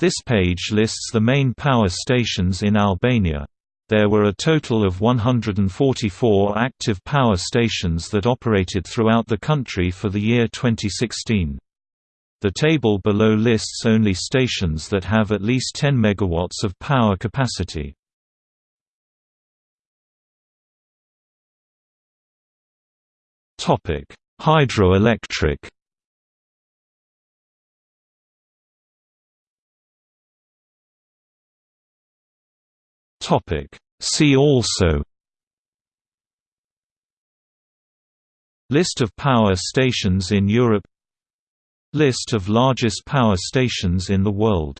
This page lists the main power stations in Albania. There were a total of 144 active power stations that operated throughout the country for the year 2016. The table below lists only stations that have at least 10 MW of power capacity. Hydroelectric Topic. See also List of power stations in Europe List of largest power stations in the world